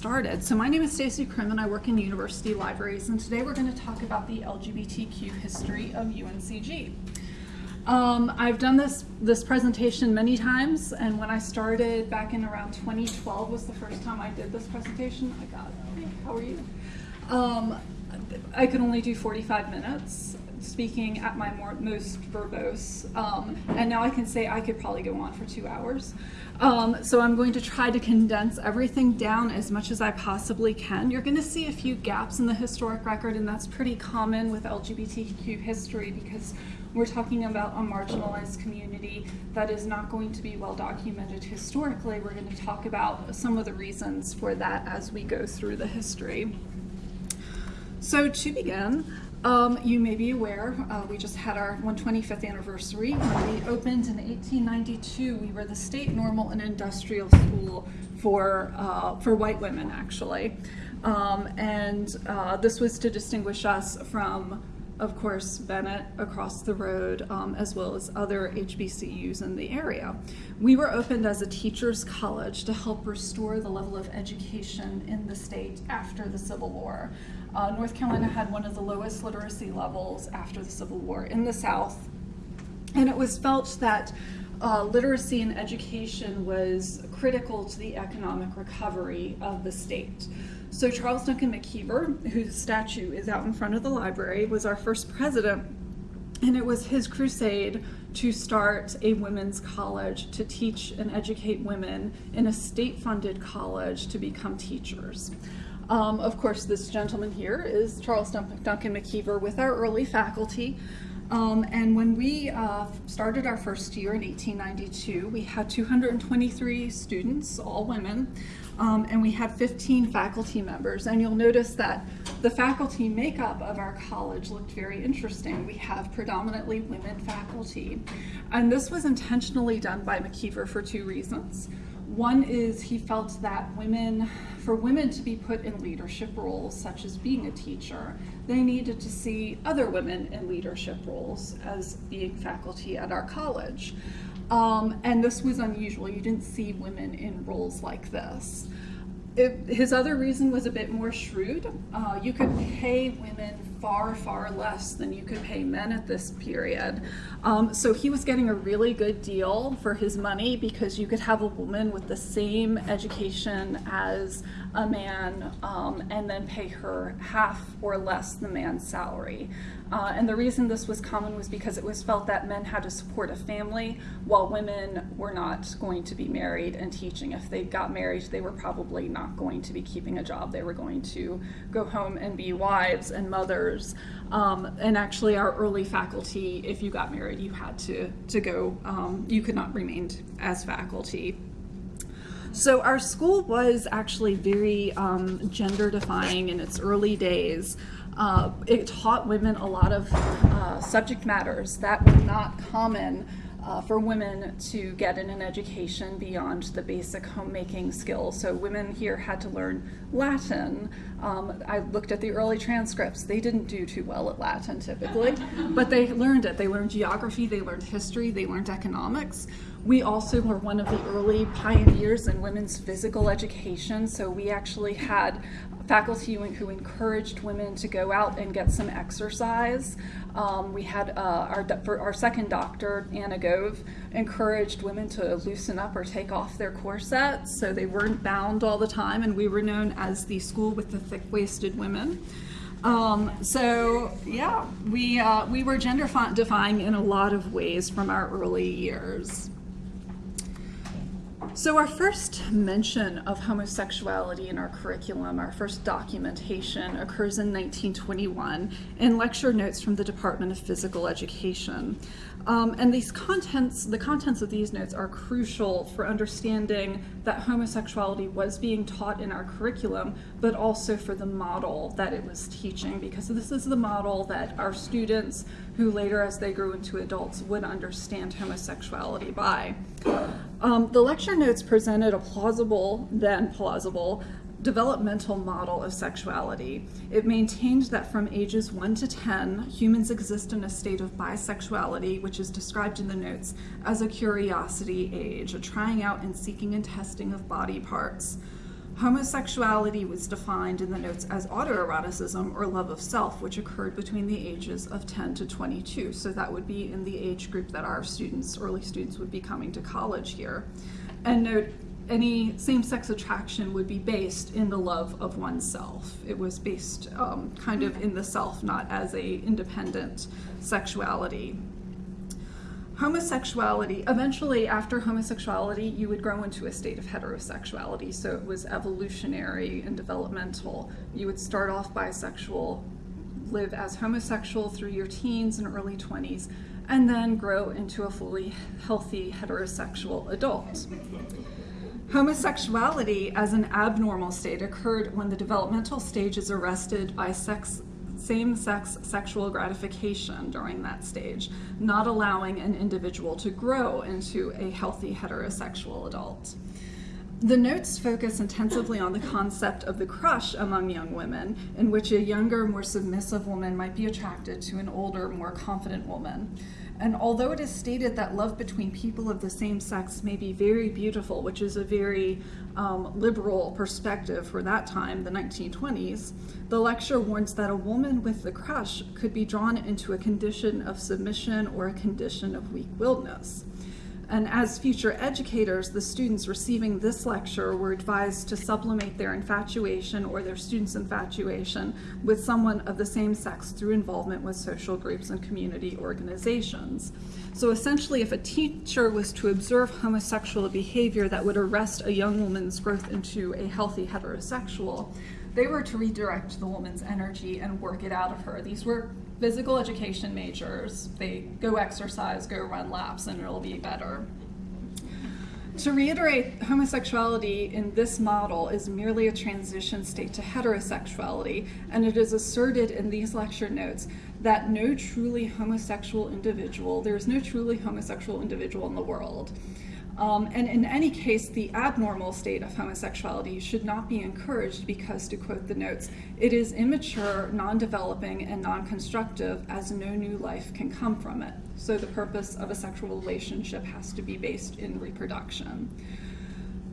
started. So my name is Stacy Krim and I work in university libraries and today we're going to talk about the LGBTQ history of UNCG. Um, I've done this, this presentation many times and when I started back in around 2012 was the first time I did this presentation. I got. Hey, how are you? Um, I could only do 45 minutes speaking at my more, most verbose. Um, and now I can say I could probably go on for two hours. Um, so I'm going to try to condense everything down as much as I possibly can. You're going to see a few gaps in the historic record, and that's pretty common with LGBTQ history because we're talking about a marginalized community that is not going to be well documented historically. We're going to talk about some of the reasons for that as we go through the history. So to begin, um, you may be aware, uh, we just had our 125th anniversary. When we opened in 1892, we were the state normal and industrial school for, uh, for white women, actually. Um, and uh, this was to distinguish us from, of course, Bennett across the road, um, as well as other HBCUs in the area. We were opened as a teacher's college to help restore the level of education in the state after the Civil War. Uh, North Carolina had one of the lowest literacy levels after the Civil War in the South. And it was felt that uh, literacy and education was critical to the economic recovery of the state. So Charles Duncan McIver, whose statue is out in front of the library, was our first president. And it was his crusade to start a women's college to teach and educate women in a state-funded college to become teachers. Um, of course, this gentleman here is Charles Duncan McIver with our early faculty. Um, and when we uh, started our first year in 1892, we had 223 students, all women, um, and we had 15 faculty members. And you'll notice that the faculty makeup of our college looked very interesting. We have predominantly women faculty. And this was intentionally done by McIver for two reasons. One is he felt that women, for women to be put in leadership roles, such as being a teacher, they needed to see other women in leadership roles as being faculty at our college. Um, and this was unusual. You didn't see women in roles like this. It, his other reason was a bit more shrewd. Uh, you could pay women far, far less than you could pay men at this period. Um, so he was getting a really good deal for his money because you could have a woman with the same education as a man um, and then pay her half or less the man's salary. Uh, and the reason this was common was because it was felt that men had to support a family while women were not going to be married and teaching. If they got married, they were probably not going to be keeping a job. They were going to go home and be wives and mothers. Um, and actually our early faculty, if you got married, you had to, to go, um, you could not remain as faculty. So our school was actually very um, gender defying in its early days. Uh, it taught women a lot of uh, subject matters that were not common uh, for women to get in an education beyond the basic homemaking skills. So women here had to learn Latin. Um, I looked at the early transcripts. They didn't do too well at Latin typically, but they learned it. They learned geography, they learned history, they learned economics. We also were one of the early pioneers in women's physical education. So we actually had faculty who encouraged women to go out and get some exercise. Um, we had uh, our, our second doctor, Anna Gove, encouraged women to loosen up or take off their corsets so they weren't bound all the time, and we were known as the school with the thick-waisted women. Um, so yeah, we, uh, we were gender defying in a lot of ways from our early years. So our first mention of homosexuality in our curriculum, our first documentation, occurs in 1921 in lecture notes from the Department of Physical Education. Um, and these contents, the contents of these notes are crucial for understanding that homosexuality was being taught in our curriculum, but also for the model that it was teaching, because this is the model that our students, who later as they grew into adults, would understand homosexuality by. Um, the lecture notes presented a plausible, then plausible, developmental model of sexuality. It maintained that from ages 1 to 10, humans exist in a state of bisexuality, which is described in the notes as a curiosity age, a trying out and seeking and testing of body parts. Homosexuality was defined in the notes as autoeroticism or love of self, which occurred between the ages of 10 to 22. So that would be in the age group that our students, early students, would be coming to college here. And note, any same-sex attraction would be based in the love of oneself. It was based um, kind of in the self, not as a independent sexuality homosexuality, eventually after homosexuality, you would grow into a state of heterosexuality. So it was evolutionary and developmental. You would start off bisexual, live as homosexual through your teens and early 20s, and then grow into a fully healthy heterosexual adult. Homosexuality as an abnormal state occurred when the developmental stage is arrested by sex same-sex sexual gratification during that stage, not allowing an individual to grow into a healthy heterosexual adult. The notes focus intensively on the concept of the crush among young women, in which a younger, more submissive woman might be attracted to an older, more confident woman. And although it is stated that love between people of the same sex may be very beautiful, which is a very um, liberal perspective for that time, the 1920s, the lecture warns that a woman with the crush could be drawn into a condition of submission or a condition of weak-willedness. And as future educators, the students receiving this lecture were advised to sublimate their infatuation or their students' infatuation with someone of the same sex through involvement with social groups and community organizations. So essentially, if a teacher was to observe homosexual behavior that would arrest a young woman's growth into a healthy heterosexual, they were to redirect the woman's energy and work it out of her. These were physical education majors. They go exercise, go run laps, and it'll be better. To reiterate, homosexuality in this model is merely a transition state to heterosexuality, and it is asserted in these lecture notes that no truly homosexual individual, there is no truly homosexual individual in the world. Um, and in any case, the abnormal state of homosexuality should not be encouraged because, to quote the notes, it is immature, non-developing, and non-constructive as no new life can come from it. So the purpose of a sexual relationship has to be based in reproduction.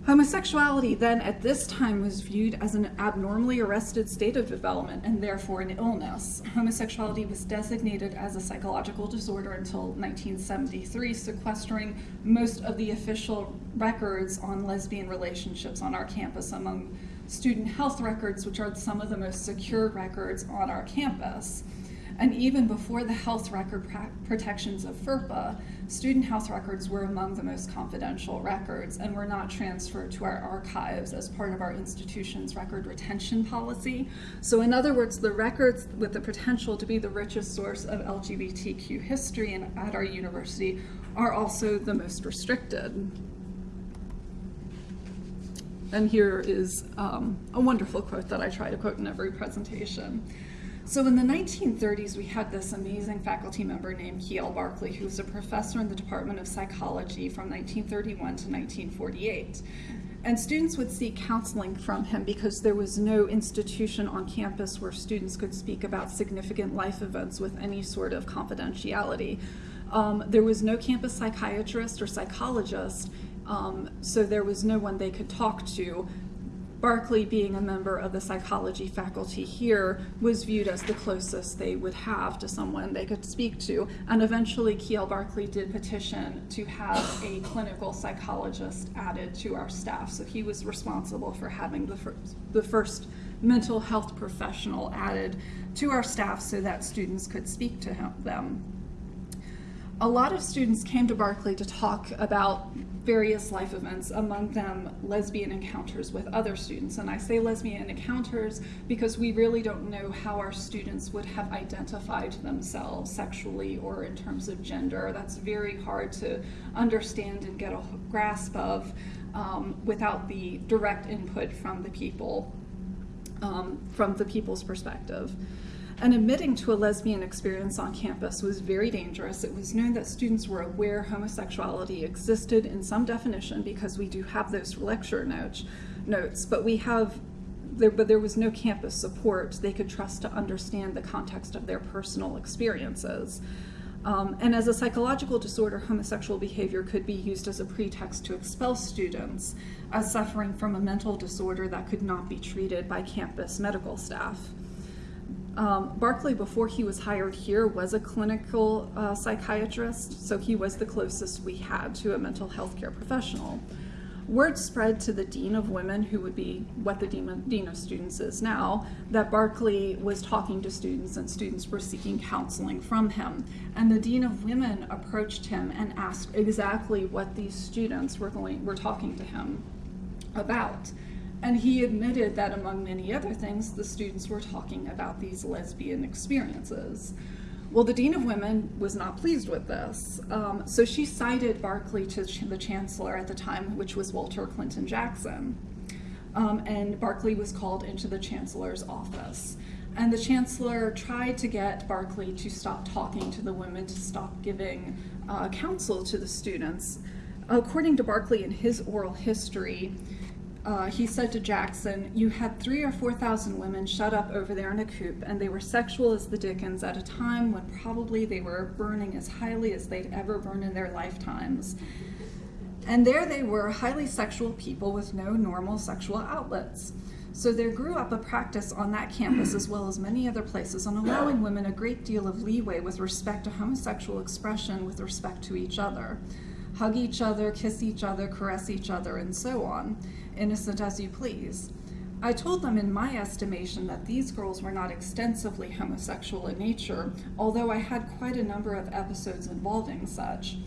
Homosexuality then at this time was viewed as an abnormally arrested state of development and therefore an illness. Homosexuality was designated as a psychological disorder until 1973, sequestering most of the official records on lesbian relationships on our campus among student health records, which are some of the most secure records on our campus. And even before the health record protections of FERPA, student health records were among the most confidential records and were not transferred to our archives as part of our institution's record retention policy. So in other words, the records with the potential to be the richest source of LGBTQ history in, at our university are also the most restricted. And here is um, a wonderful quote that I try to quote in every presentation. So in the 1930s, we had this amazing faculty member named Kiel Barkley, who was a professor in the Department of Psychology from 1931 to 1948. And students would seek counseling from him because there was no institution on campus where students could speak about significant life events with any sort of confidentiality. Um, there was no campus psychiatrist or psychologist, um, so there was no one they could talk to Barkley, being a member of the psychology faculty here, was viewed as the closest they would have to someone they could speak to. And eventually, Kiel Barkley did petition to have a clinical psychologist added to our staff. So he was responsible for having the first, the first mental health professional added to our staff so that students could speak to him, them. A lot of students came to Barkley to talk about various life events, among them lesbian encounters with other students. And I say lesbian encounters because we really don't know how our students would have identified themselves sexually or in terms of gender. That's very hard to understand and get a grasp of um, without the direct input from the people, um, from the people's perspective and admitting to a lesbian experience on campus was very dangerous. It was known that students were aware homosexuality existed in some definition because we do have those lecture notes, notes but we have there, but there was no campus support they could trust to understand the context of their personal experiences. Um, and as a psychological disorder, homosexual behavior could be used as a pretext to expel students as suffering from a mental disorder that could not be treated by campus medical staff. Um, Barkley, before he was hired here, was a clinical uh, psychiatrist, so he was the closest we had to a mental health care professional. Word spread to the Dean of Women, who would be what the Dean of, Dean of Students is now, that Barkley was talking to students and students were seeking counseling from him. And the Dean of Women approached him and asked exactly what these students were, going, were talking to him about. And he admitted that, among many other things, the students were talking about these lesbian experiences. Well, the Dean of Women was not pleased with this, um, so she cited Barkley to the chancellor at the time, which was Walter Clinton Jackson. Um, and Barkley was called into the chancellor's office. And the chancellor tried to get Barkley to stop talking to the women, to stop giving uh, counsel to the students. According to Barkley in his oral history, uh, he said to Jackson, You had three or four thousand women shut up over there in a coop, and they were sexual as the Dickens at a time when probably they were burning as highly as they'd ever burned in their lifetimes. And there they were, highly sexual people with no normal sexual outlets. So there grew up a practice on that campus, as well as many other places, on allowing women a great deal of leeway with respect to homosexual expression with respect to each other. Hug each other, kiss each other, caress each other, and so on innocent as you please. I told them in my estimation that these girls were not extensively homosexual in nature, although I had quite a number of episodes involving such.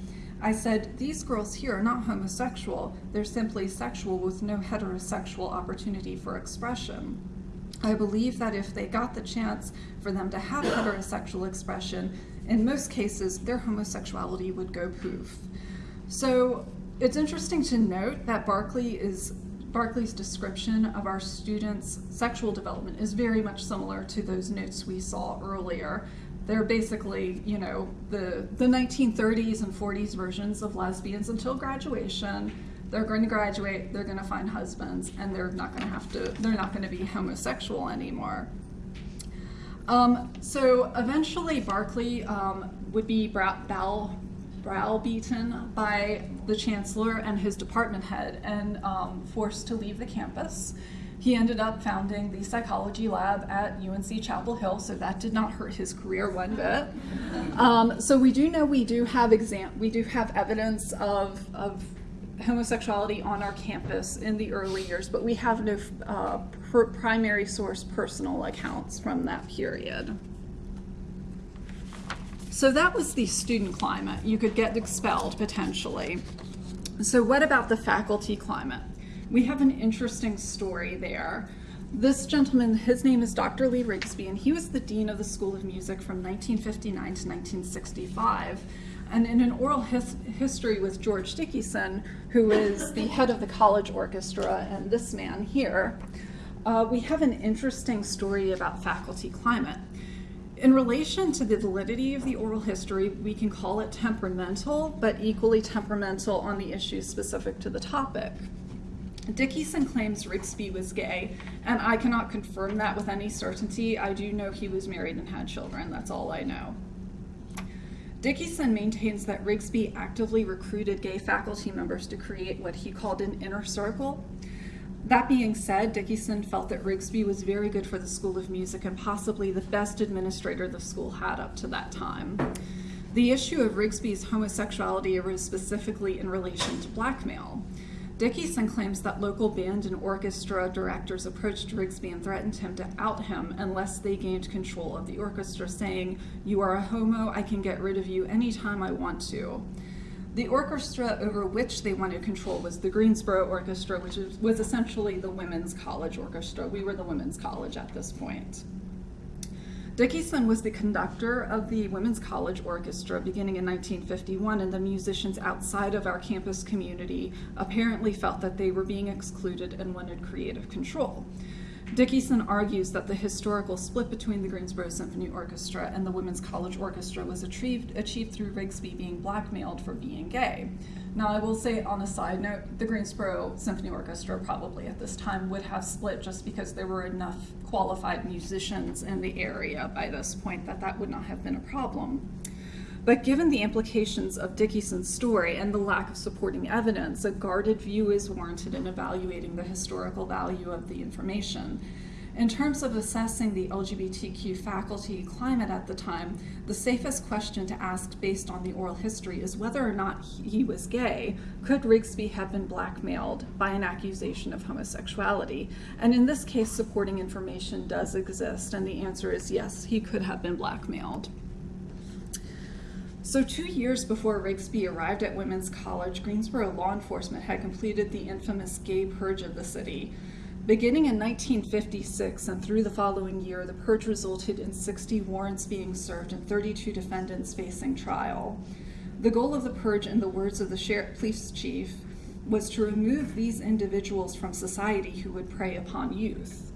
I said, these girls here are not homosexual, they're simply sexual with no heterosexual opportunity for expression. I believe that if they got the chance for them to have heterosexual expression, in most cases their homosexuality would go poof. So it's interesting to note that Barkley is Barkley's description of our students' sexual development is very much similar to those notes we saw earlier. They're basically, you know, the, the 1930s and 40s versions of lesbians until graduation. They're going to graduate, they're going to find husbands, and they're not going to have to, they're not going to be homosexual anymore. Um, so eventually, Barkley um, would be Bal browbeaten by the chancellor and his department head and um, forced to leave the campus. He ended up founding the psychology lab at UNC Chapel Hill, so that did not hurt his career one bit. Um, so we do know we do have exam we do have evidence of, of homosexuality on our campus in the early years, but we have no uh, primary source personal accounts from that period. So that was the student climate. You could get expelled potentially. So what about the faculty climate? We have an interesting story there. This gentleman, his name is Dr. Lee Rigsby, and he was the Dean of the School of Music from 1959 to 1965. And in an oral his history with George Dickieson, who is the head of the college orchestra, and this man here, uh, we have an interesting story about faculty climate. In relation to the validity of the oral history, we can call it temperamental, but equally temperamental on the issues specific to the topic. Dickieson claims Rigsby was gay, and I cannot confirm that with any certainty. I do know he was married and had children, that's all I know. Dickieson maintains that Rigsby actively recruited gay faculty members to create what he called an inner circle, that being said, Dickieson felt that Rigsby was very good for the School of Music and possibly the best administrator the school had up to that time. The issue of Rigsby's homosexuality arose specifically in relation to blackmail. Dickeyson claims that local band and orchestra directors approached Rigsby and threatened him to out him unless they gained control of the orchestra, saying, You are a homo, I can get rid of you anytime I want to. The orchestra over which they wanted control was the Greensboro Orchestra, which was essentially the women's college orchestra. We were the women's college at this point. Dickieson was the conductor of the Women's College Orchestra beginning in 1951, and the musicians outside of our campus community apparently felt that they were being excluded and wanted creative control. Dickieson argues that the historical split between the Greensboro Symphony Orchestra and the Women's College Orchestra was achieved, achieved through Rigsby being blackmailed for being gay. Now, I will say on a side note, the Greensboro Symphony Orchestra probably at this time would have split just because there were enough qualified musicians in the area by this point that that would not have been a problem. But given the implications of Dickieson's story and the lack of supporting evidence, a guarded view is warranted in evaluating the historical value of the information. In terms of assessing the LGBTQ faculty climate at the time, the safest question to ask based on the oral history is whether or not he was gay. Could Rigsby have been blackmailed by an accusation of homosexuality? And in this case, supporting information does exist, and the answer is yes, he could have been blackmailed. So, two years before Rigsby arrived at Women's College, Greensboro law enforcement had completed the infamous gay purge of the city. Beginning in 1956 and through the following year, the purge resulted in 60 warrants being served and 32 defendants facing trial. The goal of the purge, in the words of the sheriff, police chief, was to remove these individuals from society who would prey upon youth.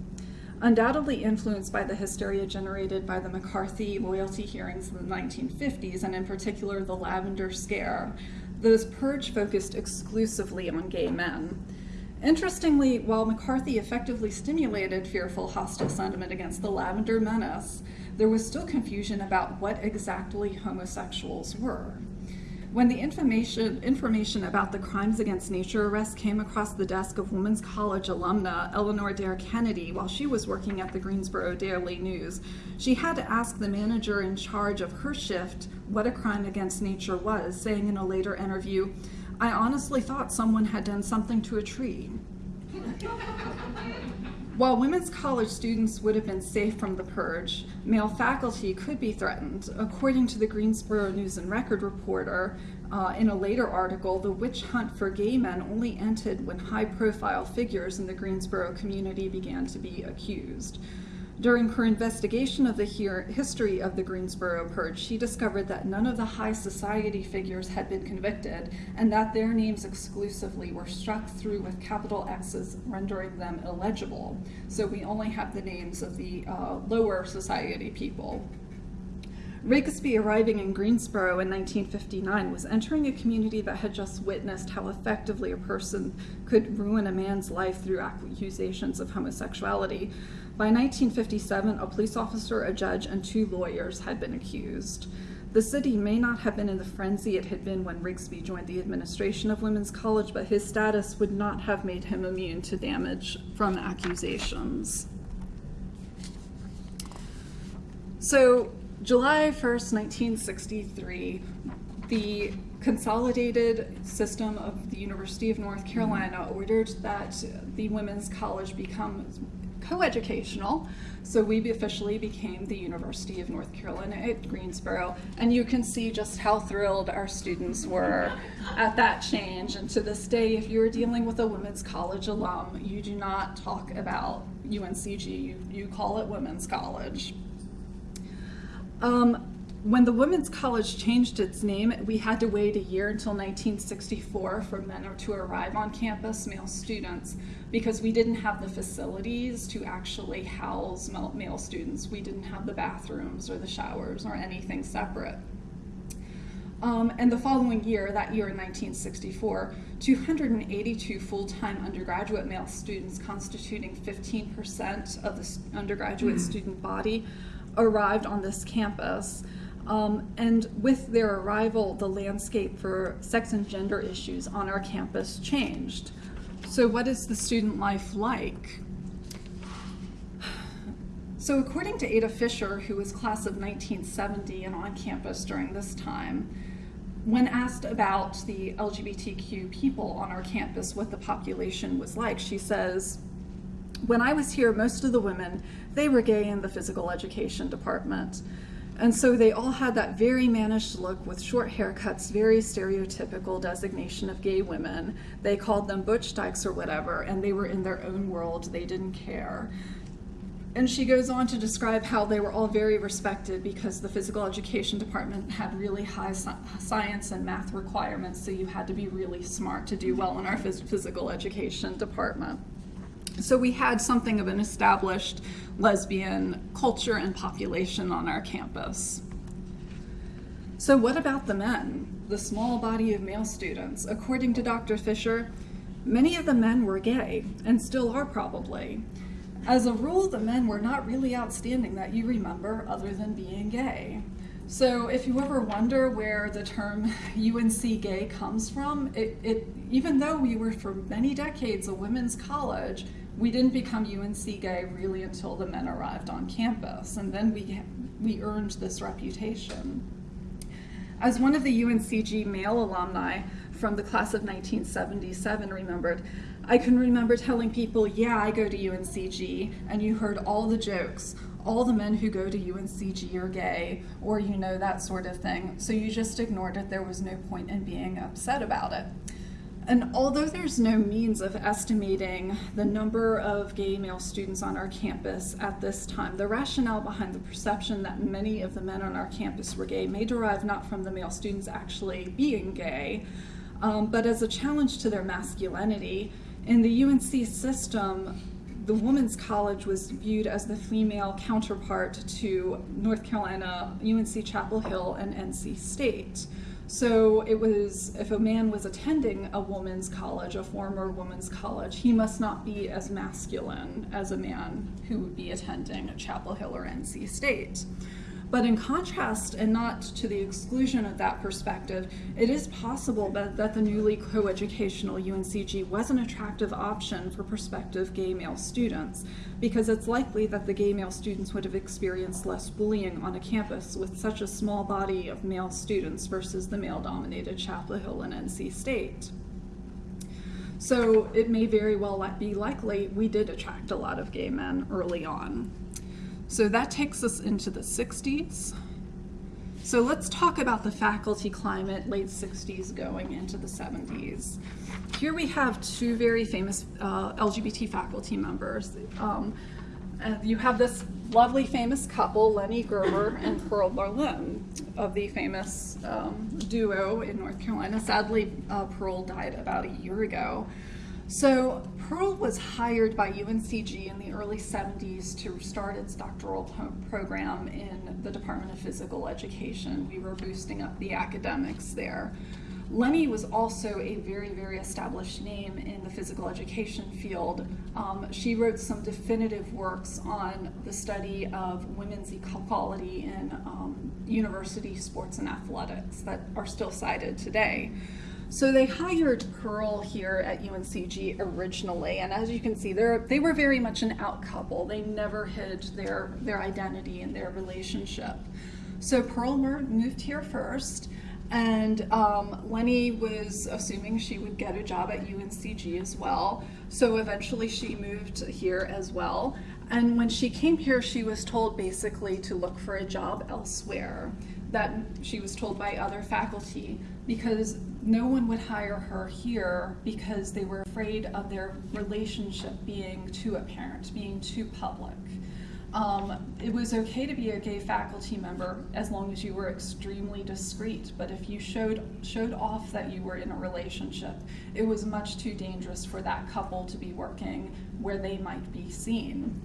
Undoubtedly influenced by the hysteria generated by the McCarthy loyalty hearings in the 1950s, and in particular the Lavender Scare, those purge focused exclusively on gay men. Interestingly, while McCarthy effectively stimulated fearful, hostile sentiment against the Lavender Menace, there was still confusion about what exactly homosexuals were. When the information, information about the crimes against nature arrest came across the desk of Women's College alumna Eleanor Dare Kennedy while she was working at the Greensboro Daily News, she had to ask the manager in charge of her shift what a crime against nature was, saying in a later interview, I honestly thought someone had done something to a tree. While women's college students would have been safe from the purge, male faculty could be threatened. According to the Greensboro News and Record reporter, uh, in a later article, the witch hunt for gay men only ended when high profile figures in the Greensboro community began to be accused. During her investigation of the history of the Greensboro Purge, she discovered that none of the high society figures had been convicted and that their names exclusively were struck through with capital X's, rendering them illegible. So we only have the names of the uh, lower society people. Rigsby arriving in Greensboro in 1959 was entering a community that had just witnessed how effectively a person could ruin a man's life through accusations of homosexuality. By 1957, a police officer, a judge, and two lawyers had been accused. The city may not have been in the frenzy it had been when Rigsby joined the administration of Women's College, but his status would not have made him immune to damage from accusations. So, July 1st, 1963, the consolidated system of the University of North Carolina ordered that the Women's College become coeducational. So we officially became the University of North Carolina at Greensboro, and you can see just how thrilled our students were at that change. And to this day, if you're dealing with a women's college alum, you do not talk about UNCG, you, you call it women's college. Um, when the Women's College changed its name, we had to wait a year until 1964 for men to arrive on campus, male students, because we didn't have the facilities to actually house male students. We didn't have the bathrooms or the showers or anything separate. Um, and the following year, that year in 1964, 282 full-time undergraduate male students constituting 15% of the undergraduate mm. student body arrived on this campus. Um, and with their arrival, the landscape for sex and gender issues on our campus changed. So what is the student life like? So according to Ada Fisher, who was class of 1970 and on campus during this time, when asked about the LGBTQ people on our campus, what the population was like, she says, when I was here, most of the women, they were gay in the physical education department. And so they all had that very mannish look with short haircuts, very stereotypical designation of gay women. They called them butch dykes or whatever, and they were in their own world. They didn't care. And she goes on to describe how they were all very respected because the physical education department had really high science and math requirements, so you had to be really smart to do well in our phys physical education department. So we had something of an established lesbian culture and population on our campus. So what about the men, the small body of male students? According to Dr. Fisher, many of the men were gay, and still are probably. As a rule, the men were not really outstanding that you remember other than being gay. So if you ever wonder where the term UNC gay comes from, it, it even though we were for many decades a women's college, we didn't become UNC gay really until the men arrived on campus, and then we we earned this reputation. As one of the UNCG male alumni from the class of 1977 remembered, I can remember telling people, yeah, I go to UNCG, and you heard all the jokes. All the men who go to UNCG are gay, or you know, that sort of thing. So you just ignored it. There was no point in being upset about it. And although there's no means of estimating the number of gay male students on our campus at this time, the rationale behind the perception that many of the men on our campus were gay may derive not from the male students actually being gay, um, but as a challenge to their masculinity. In the UNC system, the women's college was viewed as the female counterpart to North Carolina, UNC Chapel Hill, and NC State. So it was, if a man was attending a woman's college, a former woman's college, he must not be as masculine as a man who would be attending Chapel Hill or NC State. But in contrast, and not to the exclusion of that perspective, it is possible that, that the newly coeducational UNCG was an attractive option for prospective gay male students, because it's likely that the gay male students would have experienced less bullying on a campus with such a small body of male students versus the male dominated Chapel Hill and NC State. So it may very well be likely we did attract a lot of gay men early on. So that takes us into the 60s. So let's talk about the faculty climate, late 60s going into the 70s. Here we have two very famous uh, LGBT faculty members. Um, you have this lovely famous couple, Lenny Gerber and Pearl Berlin, of the famous um, duo in North Carolina. Sadly, uh, Pearl died about a year ago. So Pearl was hired by UNCG in the early 70s to start its doctoral program in the Department of Physical Education. We were boosting up the academics there. Lenny was also a very, very established name in the physical education field. Um, she wrote some definitive works on the study of women's equality in um, university sports and athletics that are still cited today. So they hired Pearl here at UNCG originally, and as you can see, they were very much an out couple. They never hid their, their identity and their relationship. So Pearl moved here first, and um, Lenny was assuming she would get a job at UNCG as well. So eventually she moved here as well. And when she came here, she was told basically to look for a job elsewhere. That she was told by other faculty because no one would hire her here because they were afraid of their relationship being too apparent, being too public. Um, it was okay to be a gay faculty member as long as you were extremely discreet, but if you showed showed off that you were in a relationship, it was much too dangerous for that couple to be working where they might be seen.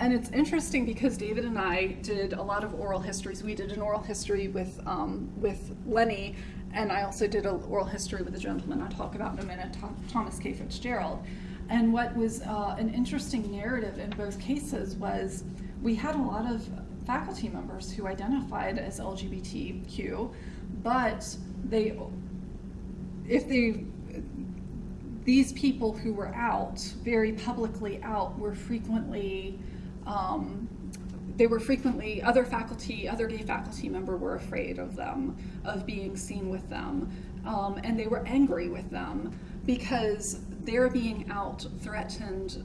And it's interesting because David and I did a lot of oral histories. We did an oral history with um, with Lenny and I also did an oral history with a gentleman I'll talk about in a minute, Thomas K. Fitzgerald. And what was uh, an interesting narrative in both cases was we had a lot of faculty members who identified as LGBTQ, but they, if they, these people who were out, very publicly out, were frequently um, they were frequently, other faculty, other gay faculty member were afraid of them, of being seen with them, um, and they were angry with them because their being out threatened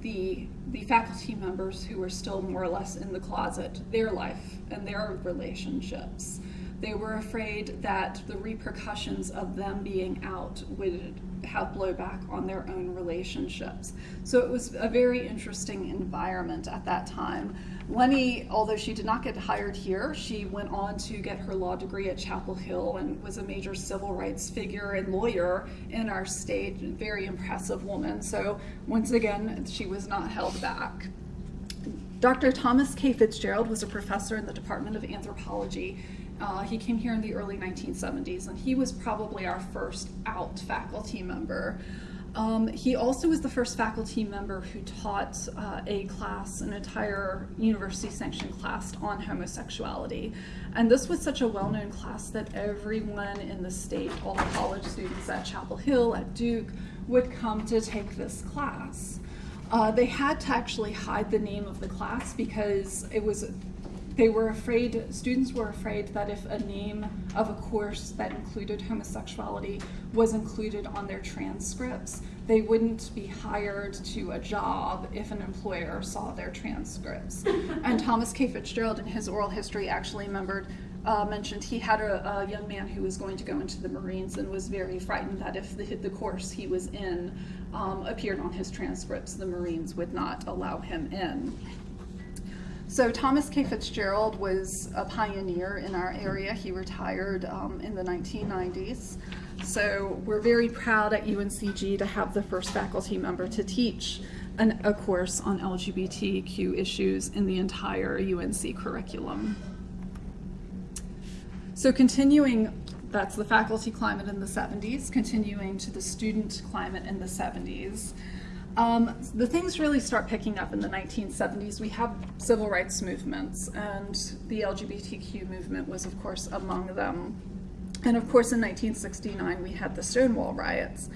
the, the faculty members who were still more or less in the closet, their life and their relationships. They were afraid that the repercussions of them being out would have blowback on their own relationships. So it was a very interesting environment at that time. Lenny, although she did not get hired here, she went on to get her law degree at Chapel Hill and was a major civil rights figure and lawyer in our state. Very impressive woman. So once again, she was not held back. Dr. Thomas K. Fitzgerald was a professor in the Department of Anthropology uh, he came here in the early 1970s, and he was probably our first out faculty member. Um, he also was the first faculty member who taught uh, a class, an entire university sanctioned class on homosexuality. And this was such a well known class that everyone in the state, all the college students at Chapel Hill, at Duke, would come to take this class. Uh, they had to actually hide the name of the class because it was they were afraid, students were afraid that if a name of a course that included homosexuality was included on their transcripts, they wouldn't be hired to a job if an employer saw their transcripts. and Thomas K. Fitzgerald in his oral history actually remembered uh, mentioned he had a, a, young man who was going to go into the Marines and was very frightened that if the, the course he was in um, appeared on his transcripts, the Marines would not allow him in. So Thomas K. Fitzgerald was a pioneer in our area. He retired um, in the 1990s. So we're very proud at UNCG to have the first faculty member to teach an, a course on LGBTQ issues in the entire UNC curriculum. So continuing, that's the faculty climate in the 70s, continuing to the student climate in the 70s. Um, the things really start picking up in the 1970s. We have civil rights movements, and the LGBTQ movement was, of course, among them. And of course, in 1969, we had the Stonewall riots.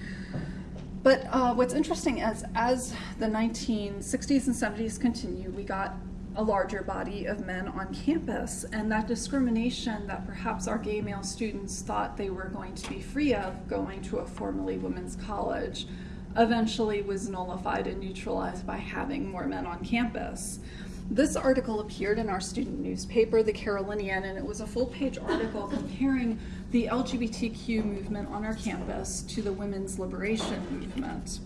But uh, what's interesting is as the 1960s and 70s continue, we got a larger body of men on campus, and that discrimination that perhaps our gay male students thought they were going to be free of going to a formerly women's college eventually was nullified and neutralized by having more men on campus. This article appeared in our student newspaper, the Carolinian, and it was a full page article comparing the LGBTQ movement on our campus to the women's liberation movement.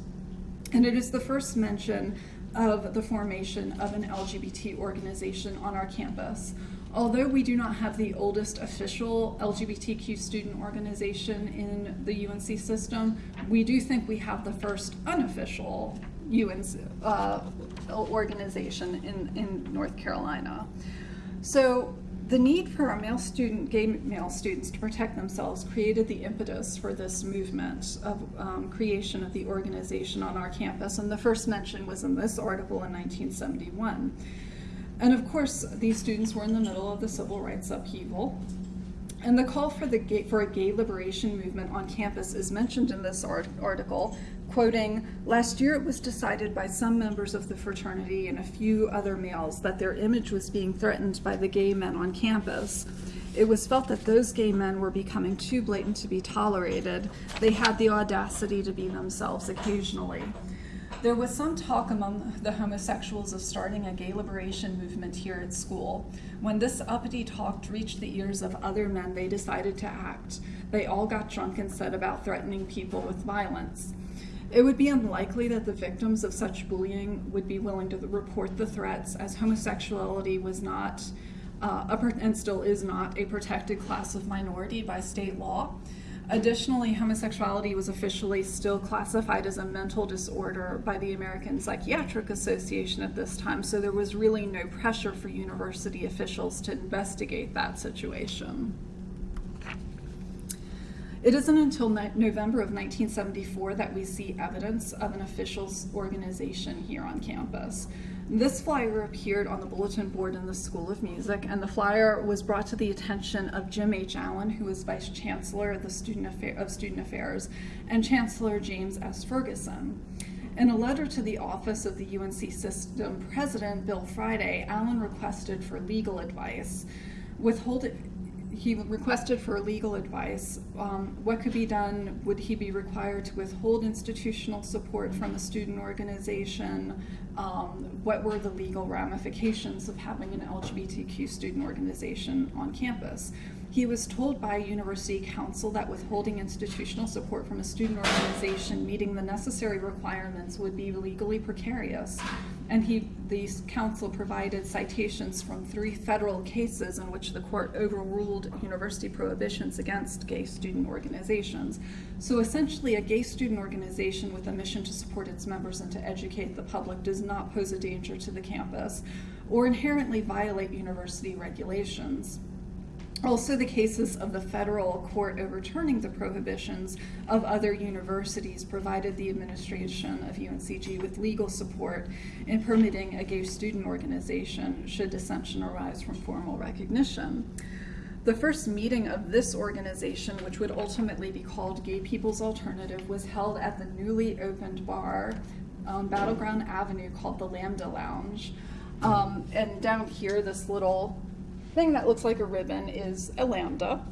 And it is the first mention of the formation of an LGBT organization on our campus. Although we do not have the oldest official LGBTQ student organization in the UNC system, we do think we have the first unofficial UNC uh, organization in, in North Carolina. So the need for our male student, gay male students to protect themselves created the impetus for this movement of um, creation of the organization on our campus. And the first mention was in this article in 1971. And of course, these students were in the middle of the civil rights upheaval. And the call for, the gay, for a gay liberation movement on campus is mentioned in this art, article, quoting, Last year it was decided by some members of the fraternity and a few other males that their image was being threatened by the gay men on campus. It was felt that those gay men were becoming too blatant to be tolerated. They had the audacity to be themselves occasionally. There was some talk among the homosexuals of starting a gay liberation movement here at school. When this uppity talk reached the ears of other men, they decided to act. They all got drunk and set about threatening people with violence. It would be unlikely that the victims of such bullying would be willing to report the threats, as homosexuality was not, uh, and still is not, a protected class of minority by state law. Additionally, homosexuality was officially still classified as a mental disorder by the American Psychiatric Association at this time, so there was really no pressure for university officials to investigate that situation. It isn't until November of 1974 that we see evidence of an officials organization here on campus. This flyer appeared on the bulletin board in the School of Music, and the flyer was brought to the attention of Jim H. Allen, who was Vice Chancellor of, Student, Affair of Student Affairs, and Chancellor James S. Ferguson. In a letter to the office of the UNC system president, Bill Friday, Allen requested for legal advice. Withholding, he requested for legal advice. Um, what could be done? Would he be required to withhold institutional support from a student organization? Um, what were the legal ramifications of having an LGBTQ student organization on campus? He was told by university counsel that withholding institutional support from a student organization meeting the necessary requirements would be legally precarious and he, the council provided citations from three federal cases in which the court overruled university prohibitions against gay student organizations. So essentially, a gay student organization with a mission to support its members and to educate the public does not pose a danger to the campus or inherently violate university regulations. Also, the cases of the federal court overturning the prohibitions of other universities provided the administration of UNCG with legal support in permitting a gay student organization should dissension arise from formal recognition. The first meeting of this organization, which would ultimately be called Gay People's Alternative, was held at the newly opened bar on Battleground Avenue called the Lambda Lounge. Um, and down here, this little thing that looks like a ribbon is a lambda.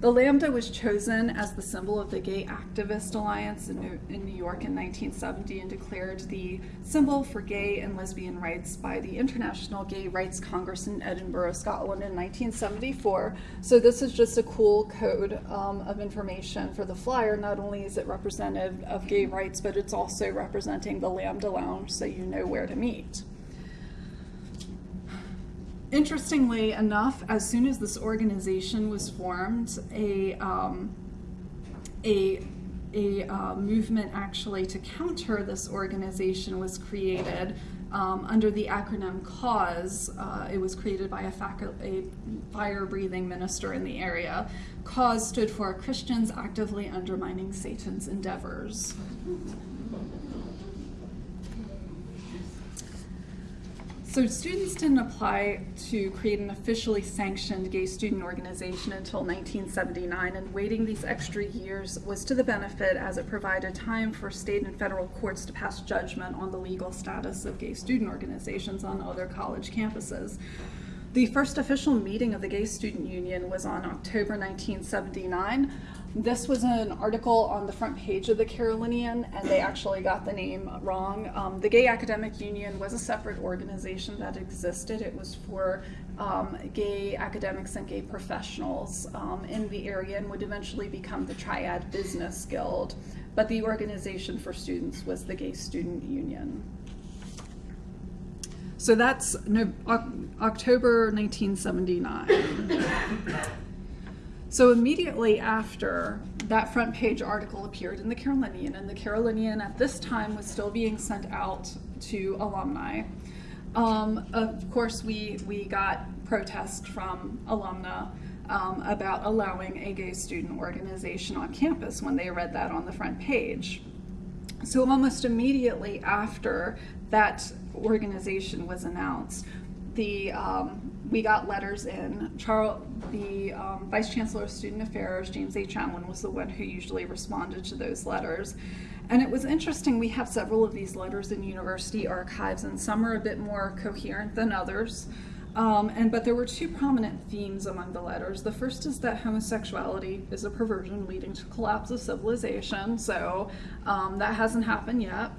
The lambda was chosen as the symbol of the Gay Activist Alliance in New, in New, York in 1970 and declared the symbol for gay and lesbian rights by the International Gay Rights Congress in Edinburgh, Scotland in 1974. So this is just a cool code um, of information for the flyer. Not only is it representative of gay rights, but it's also representing the Lambda Lounge so you know where to meet. Interestingly enough, as soon as this organization was formed, a um, a a uh, movement actually to counter this organization was created um, under the acronym CAUSE. Uh, it was created by a, a fire-breathing minister in the area. CAUSE stood for Christians Actively Undermining Satan's Endeavors. So students didn't apply to create an officially sanctioned gay student organization until 1979, and waiting these extra years was to the benefit as it provided time for state and federal courts to pass judgment on the legal status of gay student organizations on other college campuses. The first official meeting of the Gay Student Union was on October 1979. This was an article on the front page of the Carolinian, and they actually got the name wrong. Um, the Gay Academic Union was a separate organization that existed. It was for um, gay academics and gay professionals um, in the area and would eventually become the Triad Business Guild. But the organization for students was the Gay Student Union. So that's no, October 1979. So immediately after that front page article appeared in the Carolinian, and the Carolinian at this time was still being sent out to alumni. Um, of course, we, we got protest from alumna um, about allowing a gay student organization on campus when they read that on the front page. So almost immediately after that organization was announced, the um, we got letters in. Charles, the um, Vice Chancellor of Student Affairs, James H. Allen, was the one who usually responded to those letters. And it was interesting, we have several of these letters in university archives, and some are a bit more coherent than others. Um, and but there were two prominent themes among the letters. The first is that homosexuality is a perversion leading to collapse of civilization. So um, that hasn't happened yet.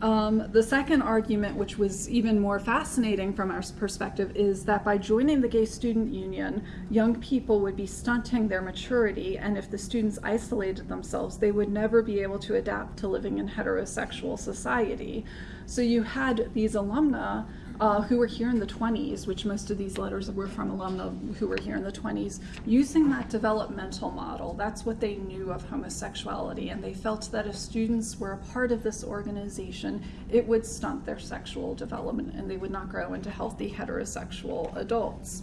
Um, the second argument, which was even more fascinating from our perspective, is that by joining the Gay Student Union, young people would be stunting their maturity, and if the students isolated themselves, they would never be able to adapt to living in heterosexual society. So you had these alumna uh, who were here in the 20s, which most of these letters were from alumni who were here in the 20s, using that developmental model. That's what they knew of homosexuality, and they felt that if students were a part of this organization, it would stunt their sexual development and they would not grow into healthy heterosexual adults.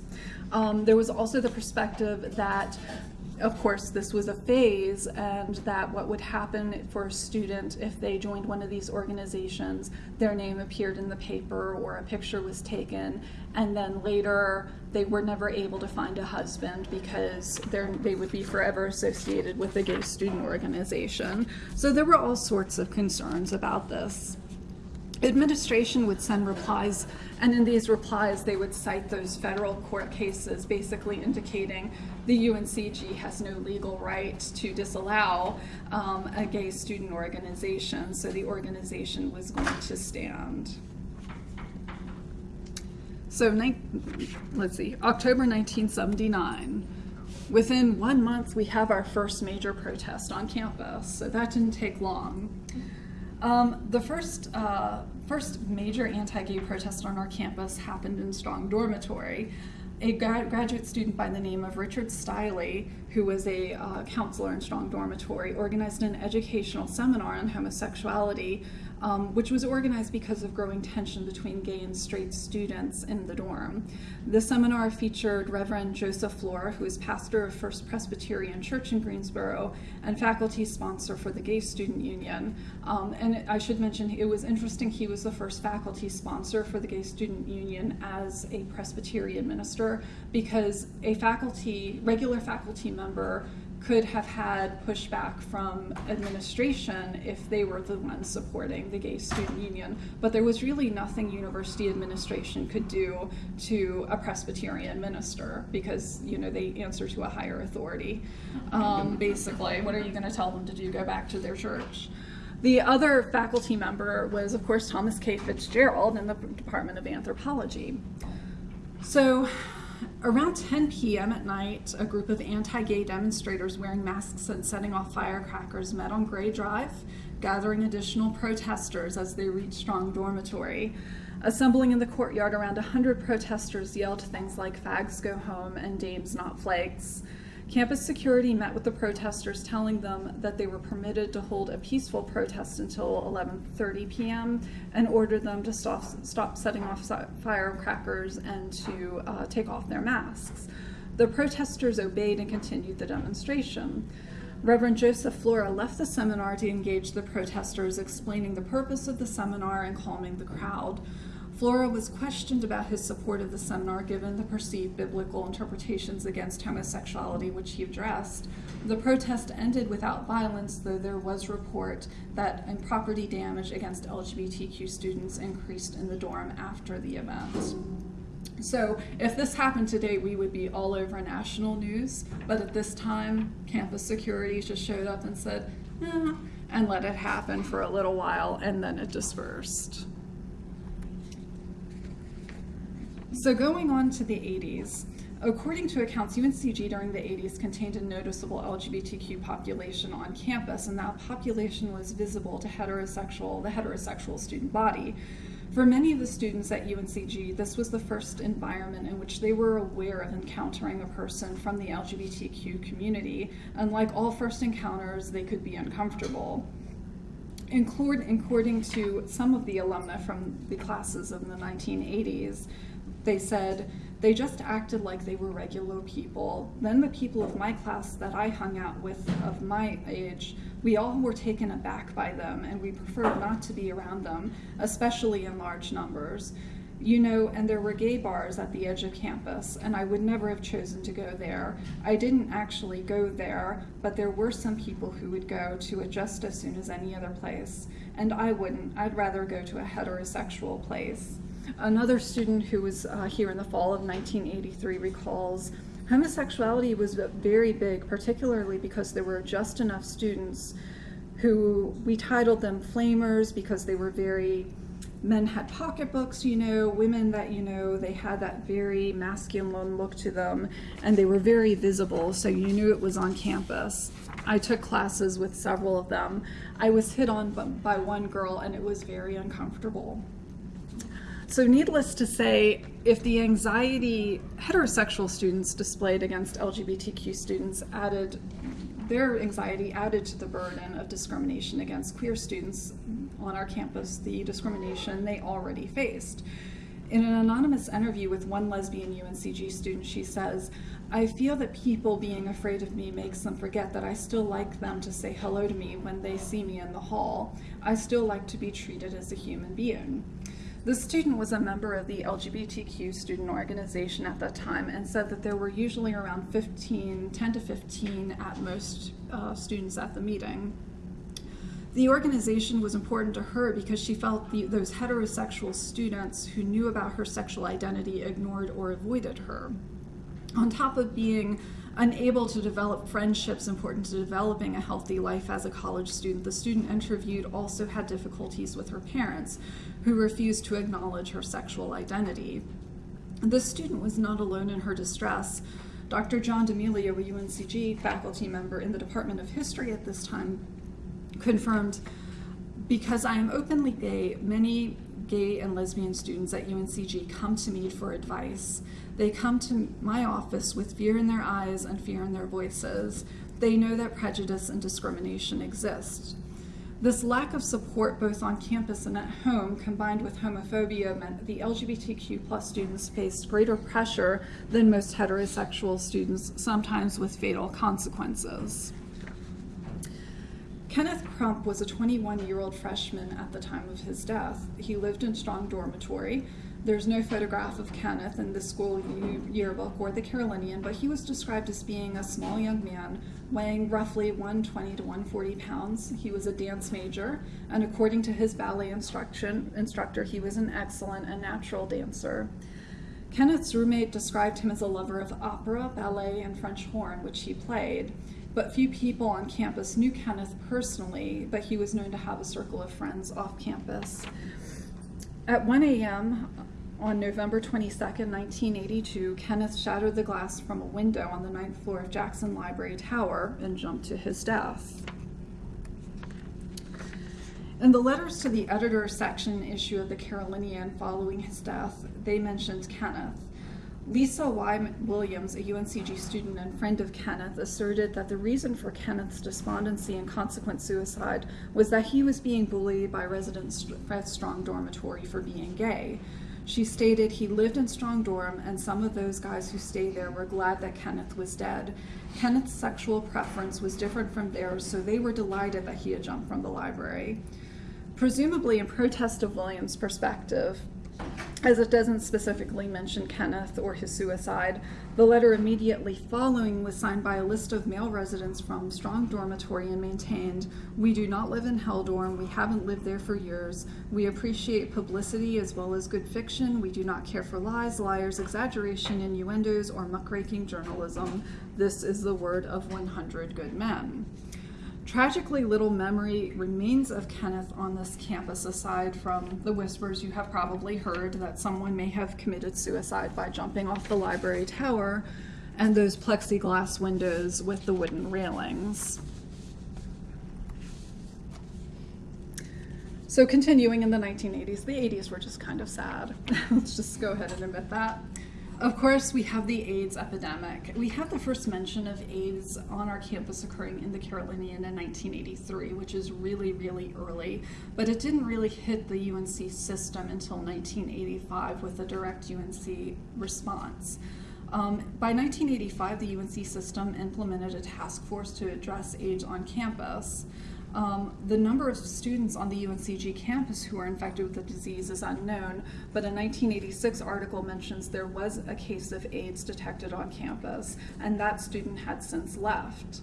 Um, there was also the perspective that of course, this was a phase, and that what would happen for a student if they joined one of these organizations, their name appeared in the paper or a picture was taken, and then later they were never able to find a husband because they would be forever associated with the gay student organization. So there were all sorts of concerns about this administration would send replies, and in these replies, they would cite those federal court cases, basically indicating the UNCG has no legal right to disallow um, a gay student organization, so the organization was going to stand. So, let's see, October 1979. Within one month, we have our first major protest on campus, so that didn't take long. Um, the first, uh, first major anti-gay protest on our campus happened in Strong Dormitory. A gra graduate student by the name of Richard Stiley, who was a uh, counselor in Strong Dormitory, organized an educational seminar on homosexuality um, which was organized because of growing tension between gay and straight students in the dorm. The seminar featured Reverend Joseph Flora, who is pastor of First Presbyterian Church in Greensboro and faculty sponsor for the Gay Student Union. Um, and I should mention it was interesting, he was the first faculty sponsor for the Gay Student Union as a Presbyterian minister because a faculty, regular faculty member could have had pushback from administration if they were the ones supporting the gay student union. But there was really nothing university administration could do to a Presbyterian minister because you know they answer to a higher authority. Um, basically, what are you going to tell them to do? Go back to their church. The other faculty member was, of course, Thomas K. Fitzgerald in the Department of Anthropology. So Around 10 p.m. at night, a group of anti gay demonstrators wearing masks and setting off firecrackers met on Gray Drive, gathering additional protesters as they reached Strong Dormitory. Assembling in the courtyard, around 100 protesters yelled things like fags go home and dames not flakes. Campus security met with the protesters telling them that they were permitted to hold a peaceful protest until 11:30 p.m. and ordered them to stop, stop setting off firecrackers and to uh, take off their masks. The protesters obeyed and continued the demonstration. Reverend Joseph Flora left the seminar to engage the protesters, explaining the purpose of the seminar and calming the crowd. Flora was questioned about his support of the seminar given the perceived biblical interpretations against homosexuality, which he addressed. The protest ended without violence, though there was report that property damage against LGBTQ students increased in the dorm after the event. So if this happened today, we would be all over national news. But at this time, campus security just showed up and said, eh, and let it happen for a little while, and then it dispersed. So going on to the 80s, according to accounts, UNCG during the 80s contained a noticeable LGBTQ population on campus, and that population was visible to heterosexual, the heterosexual student body. For many of the students at UNCG, this was the first environment in which they were aware of encountering a person from the LGBTQ community, and like all first encounters, they could be uncomfortable. According to some of the alumni from the classes of the 1980s, they said they just acted like they were regular people. Then the people of my class that I hung out with of my age, we all were taken aback by them and we preferred not to be around them, especially in large numbers. You know, and there were gay bars at the edge of campus, and I would never have chosen to go there. I didn't actually go there, but there were some people who would go to it just as soon as any other place, and I wouldn't. I'd rather go to a heterosexual place. Another student who was uh, here in the fall of 1983 recalls homosexuality was very big, particularly because there were just enough students who we titled them flamers because they were very men had pocketbooks, you know, women that, you know, they had that very masculine look to them and they were very visible, so you knew it was on campus. I took classes with several of them. I was hit on by one girl and it was very uncomfortable. So, needless to say, if the anxiety heterosexual students displayed against LGBTQ students added their anxiety added to the burden of discrimination against queer students on our campus, the discrimination they already faced. In an anonymous interview with one lesbian UNCG student, she says, I feel that people being afraid of me makes them forget that I still like them to say hello to me when they see me in the hall. I still like to be treated as a human being. The student was a member of the LGBTQ student organization at that time and said that there were usually around 15, 10 to 15 at most uh, students at the meeting. The organization was important to her because she felt the, those heterosexual students who knew about her sexual identity ignored or avoided her. On top of being unable to develop friendships important to developing a healthy life as a college student, the student interviewed also had difficulties with her parents, who refused to acknowledge her sexual identity. The student was not alone in her distress. Dr. John D'Emilio, a UNCG faculty member in the Department of History at this time, confirmed because I am openly gay, many gay and lesbian students at UNCG come to me for advice. They come to my office with fear in their eyes and fear in their voices. They know that prejudice and discrimination exist. This lack of support both on campus and at home, combined with homophobia, meant the LGBTQ plus students faced greater pressure than most heterosexual students, sometimes with fatal consequences. Kenneth Crump was a 21 year old freshman at the time of his death. He lived in Strong Dormitory. There's no photograph of Kenneth in the school yearbook or the Carolinian, but he was described as being a small young man weighing roughly 120 to 140 pounds. He was a dance major, and according to his ballet instruction instructor, he was an excellent and natural dancer. Kenneth's roommate described him as a lover of opera, ballet, and French horn, which he played but few people on campus knew Kenneth personally, but he was known to have a circle of friends off campus. At 1 a.m. on November 22, 1982, Kenneth shattered the glass from a window on the ninth floor of Jackson Library Tower and jumped to his death. In the letters to the editor section issue of the Carolinian following his death, they mentioned Kenneth. Lisa Y. Williams, a UNCG student and friend of Kenneth, asserted that the reason for Kenneth's despondency and consequent suicide was that he was being bullied by residents at Strong Dormitory for being gay. She stated he lived in Strong Dorm, and some of those guys who stayed there were glad that Kenneth was dead. Kenneth's sexual preference was different from theirs, so they were delighted that he had jumped from the library. Presumably, in protest of Williams' perspective, as it doesn't specifically mention Kenneth or his suicide, the letter immediately following was signed by a list of male residents from Strong Dormitory and maintained, We do not live in Hell Dorm. We haven't lived there for years. We appreciate publicity as well as good fiction. We do not care for lies, liars, exaggeration, innuendos, or muckraking journalism. This is the word of 100 good men. Tragically, little memory remains of Kenneth on this campus aside from the whispers you have probably heard that someone may have committed suicide by jumping off the library tower and those plexiglass windows with the wooden railings. So, continuing in the 1980s, the 80s were just kind of sad. Let's just go ahead and admit that. Of course, we have the AIDS epidemic. We have the first mention of AIDS on our campus occurring in the Carolinian in 1983, which is really, really early, but it didn't really hit the UNC system until 1985 with a direct UNC response. Um, by 1985, the UNC system implemented a task force to address AIDS on campus. Um, the number of students on the UNCG campus who are infected with the disease is unknown, but a 1986 article mentions there was a case of AIDS detected on campus, and that student had since left.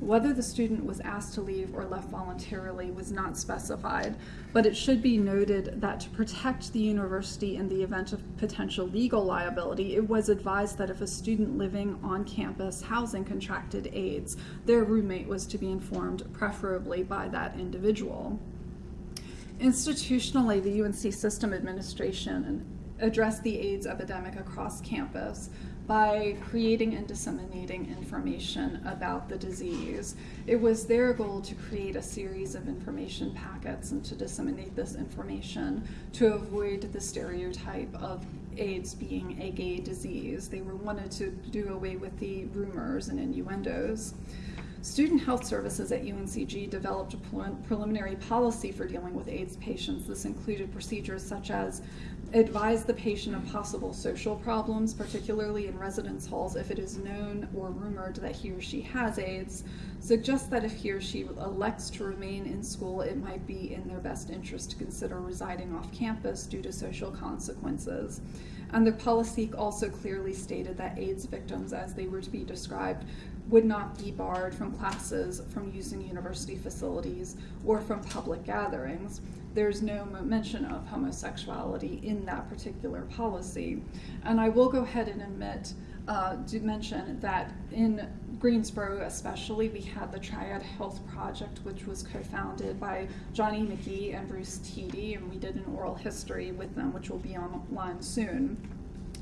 Whether the student was asked to leave or left voluntarily was not specified, but it should be noted that to protect the university in the event of potential legal liability, it was advised that if a student living on campus housing contracted AIDS, their roommate was to be informed, preferably by that individual. Institutionally, the UNC System Administration addressed the AIDS epidemic across campus by creating and disseminating information about the disease. It was their goal to create a series of information packets and to disseminate this information to avoid the stereotype of AIDS being a gay disease. They were wanted to do away with the rumors and innuendos. Student Health Services at UNCG developed a preliminary policy for dealing with AIDS patients. This included procedures such as advise the patient of possible social problems, particularly in residence halls if it is known or rumored that he or she has AIDS, suggest that if he or she elects to remain in school, it might be in their best interest to consider residing off campus due to social consequences. And the policy also clearly stated that AIDS victims, as they were to be described, would not be barred from classes, from using university facilities, or from public gatherings. There's no mention of homosexuality in that particular policy. And I will go ahead and admit, uh, to mention that in Greensboro, especially, we had the Triad Health Project, which was co founded by Johnny McGee and Bruce Teedy, and we did an oral history with them, which will be online soon.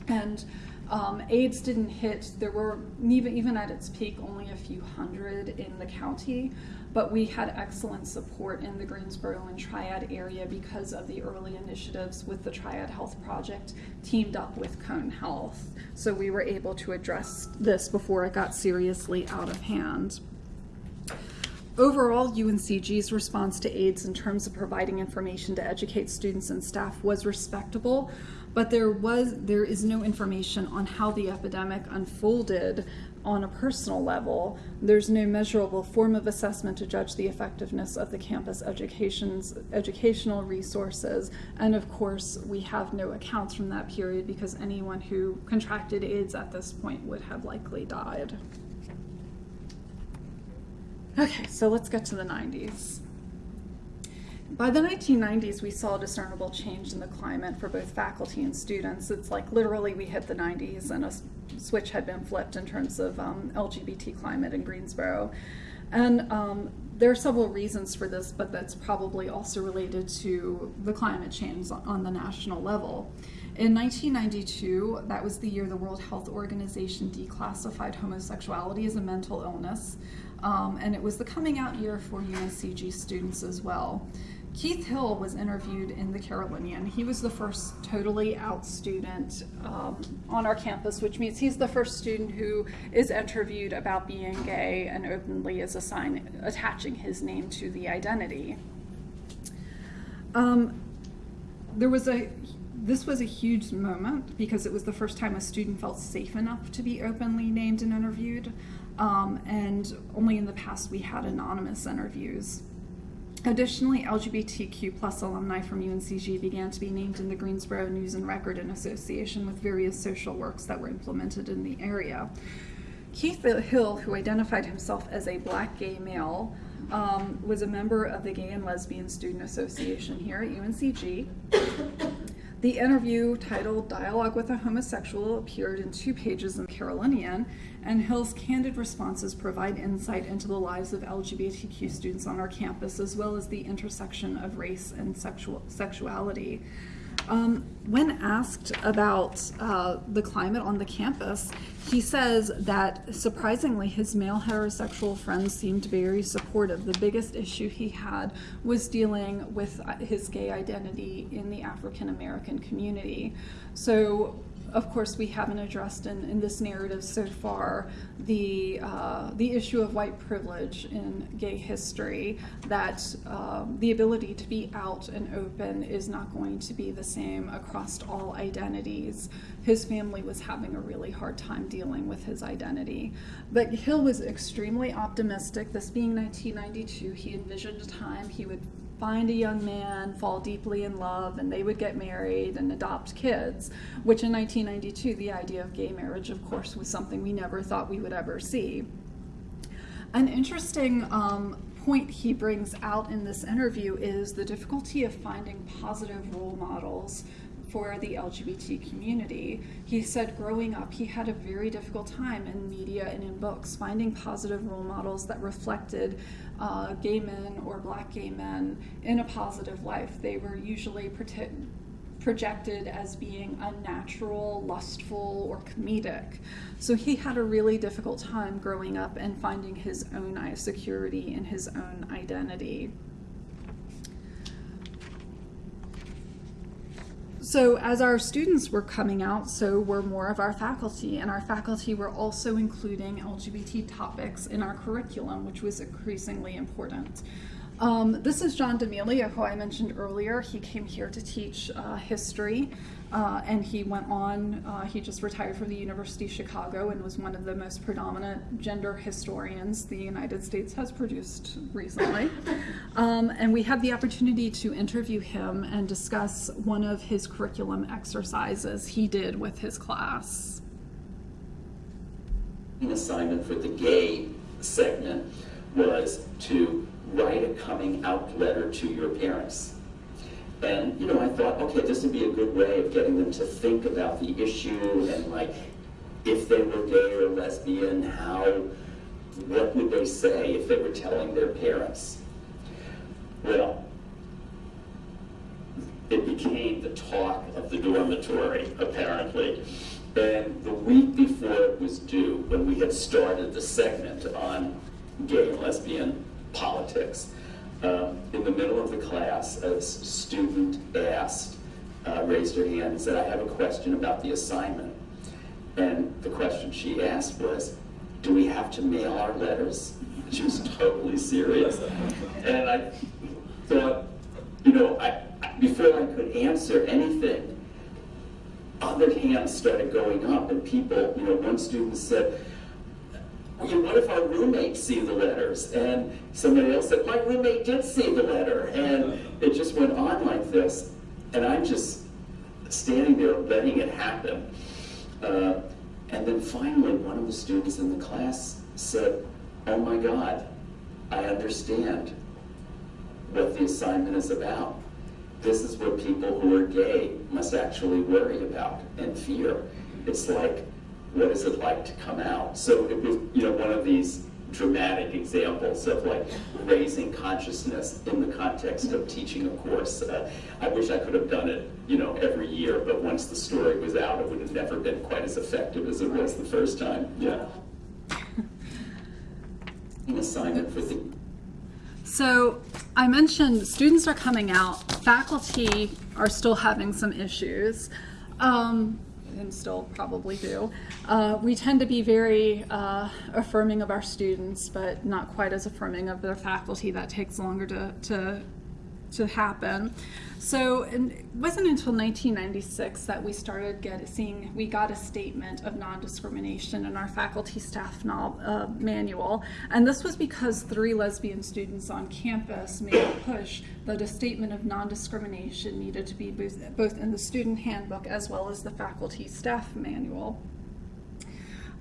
And um, AIDS didn't hit, there were, even, even at its peak, only a few hundred in the county, but we had excellent support in the Greensboro and Triad area because of the early initiatives with the Triad Health Project teamed up with Cone Health. So we were able to address this before it got seriously out of hand. Overall, UNCG's response to AIDS in terms of providing information to educate students and staff was respectable, but there was there is no information on how the epidemic unfolded on a personal level. There's no measurable form of assessment to judge the effectiveness of the campus education's educational resources, and of course, we have no accounts from that period because anyone who contracted AIDS at this point would have likely died. Okay, so let's get to the 90s. By the 1990s, we saw a discernible change in the climate for both faculty and students. It's like literally we hit the 90s and a switch had been flipped in terms of um, LGBT climate in Greensboro. And um, there are several reasons for this, but that's probably also related to the climate change on the national level. In 1992, that was the year the World Health Organization declassified homosexuality as a mental illness. Um, and it was the coming out year for UNCG students as well. Keith Hill was interviewed in the Carolinian. He was the first totally out student um, on our campus, which means he's the first student who is interviewed about being gay and openly is assign, attaching his name to the identity. Um, there was a this was a huge moment because it was the first time a student felt safe enough to be openly named and interviewed. Um, and only in the past we had anonymous interviews. Additionally, LGBTQ plus alumni from UNCG began to be named in the Greensboro News and Record in association with various social works that were implemented in the area. Keith Hill, who identified himself as a black gay male, um, was a member of the Gay and Lesbian Student Association here at UNCG. The interview titled Dialogue with a Homosexual appeared in two pages in Carolinian, and Hill's candid responses provide insight into the lives of LGBTQ students on our campus, as well as the intersection of race and sexual, sexuality. Um, when asked about uh, the climate on the campus, he says that surprisingly his male heterosexual friends seemed very supportive. The biggest issue he had was dealing with uh, his gay identity in the African American community. So of course, we haven't addressed in, in this narrative so far the, uh, the issue of white privilege in gay history, that um, the ability to be out and open is not going to be the same across all identities. His family was having a really hard time dealing with his identity. But Hill was extremely optimistic. This being 1992, he envisioned a time he would find a young man, fall deeply in love, and they would get married and adopt kids, which in 1992, the idea of gay marriage, of course, was something we never thought we would ever see. An interesting um, point he brings out in this interview is the difficulty of finding positive role models for the LGBT community. He said growing up, he had a very difficult time in media and in books finding positive role models that reflected uh, gay men or black gay men in a positive life. They were usually projected as being unnatural, lustful, or comedic. So he had a really difficult time growing up and finding his own eye security in his own identity. So as our students were coming out, so were more of our faculty, and our faculty were also including LGBT topics in our curriculum, which was increasingly important. Um, this is John D'Emilio, who I mentioned earlier. He came here to teach uh, history, uh, and he went on, uh, he just retired from the University of Chicago and was one of the most predominant gender historians the United States has produced recently. Um, and we had the opportunity to interview him and discuss one of his curriculum exercises he did with his class. An assignment for the gay segment was to write a coming out letter to your parents. And, you know, I thought, okay, this would be a good way of getting them to think about the issue and, like, if they were gay or lesbian, how, what would they say if they were telling their parents? Well, it became the talk of the dormitory, apparently. And the week before it was due, when we had started the segment on gay and lesbian politics. Um, in the middle of the class, a student asked, uh, raised her hand and said, I have a question about the assignment. And the question she asked was, do we have to mail our letters? She was totally serious. And I thought, you know, I, before I could answer anything, other hands started going up, and people, you know, one student said, you know, what if our roommates see the letters? And somebody else said, my roommate did see the letter. And it just went on like this. And I'm just standing there letting it happen. Uh, and then finally, one of the students in the class said, oh my God, I understand what the assignment is about. This is what people who are gay must actually worry about and fear. It's like, what is it like to come out? So it was, you know, one of these dramatic examples of like raising consciousness in the context of teaching a course. Uh, I wish I could have done it, you know, every year, but once the story was out, it would have never been quite as effective as it was the first time. Yeah. An assignment for the So I mentioned students are coming out, faculty are still having some issues, um, and still probably do. Uh, we tend to be very uh, affirming of our students, but not quite as affirming of their faculty. That takes longer to, to to happen. So it wasn't until 1996 that we started get, seeing, we got a statement of non-discrimination in our faculty staff uh, manual. And this was because three lesbian students on campus made a push that a statement of non-discrimination needed to be both in the student handbook as well as the faculty staff manual.